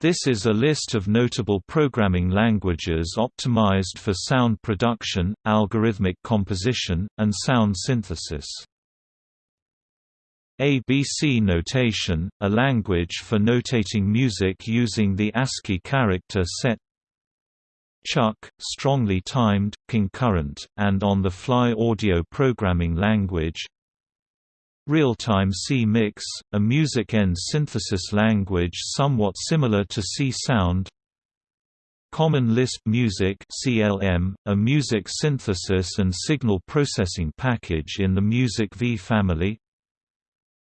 This is a list of notable programming languages optimized for sound production, algorithmic composition, and sound synthesis. ABC notation, a language for notating music using the ASCII character set Chuck, strongly timed, concurrent, and on-the-fly audio programming language Real-time C-Mix, a MUSIC-N synthesis language somewhat similar to Csound Common Lisp Music CLM, a music synthesis and signal processing package in the Music V family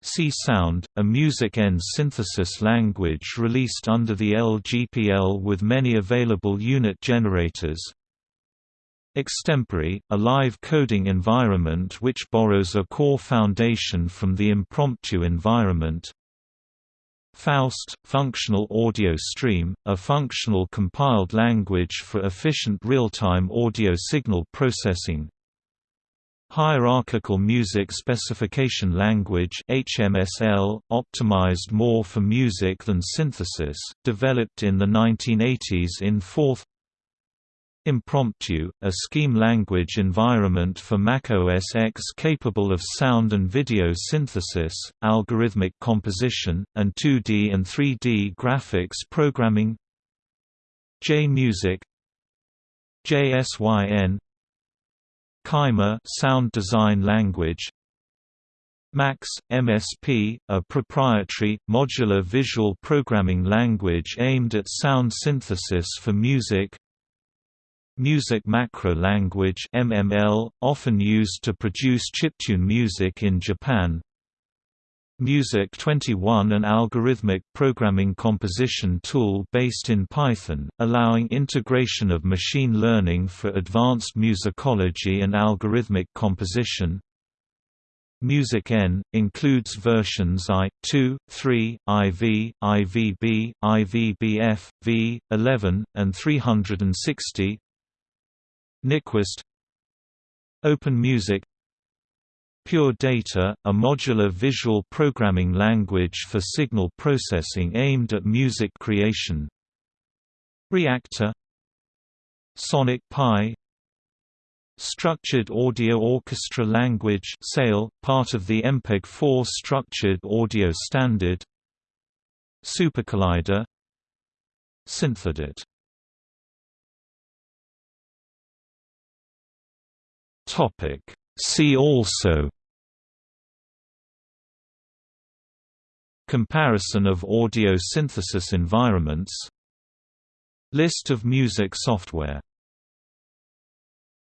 Csound, a MUSIC-N synthesis language released under the LGPL with many available unit generators. Extempore, a live coding environment which borrows a core foundation from the impromptu environment. Faust, functional audio stream, a functional compiled language for efficient real-time audio signal processing. Hierarchical Music Specification Language HMSL, optimized more for music than synthesis, developed in the 1980s in Forth Impromptu, a scheme language environment for Mac OS X capable of sound and video synthesis, algorithmic composition, and 2D and 3D graphics programming. JMusic. JSYN Kyma sound design language. Max, MSP, a proprietary, modular visual programming language aimed at sound synthesis for music Music Macro Language MML, often used to produce chiptune music in Japan Music 21 an algorithmic programming composition tool based in Python, allowing integration of machine learning for advanced musicology and algorithmic composition. Music N, includes versions I, 2, 3, IV, IVB, IVBF, V, 11, and 360 Nyquist. Open Music. Pure Data, a modular visual programming language for signal processing aimed at music creation. Reaktor. Sonic Pi. Structured Audio Orchestra Language SAOL, part of the MPEG-4 Structured Audio Standard. SuperCollider. Synthedit Topic. See also Comparison of audio synthesis environments. List of music software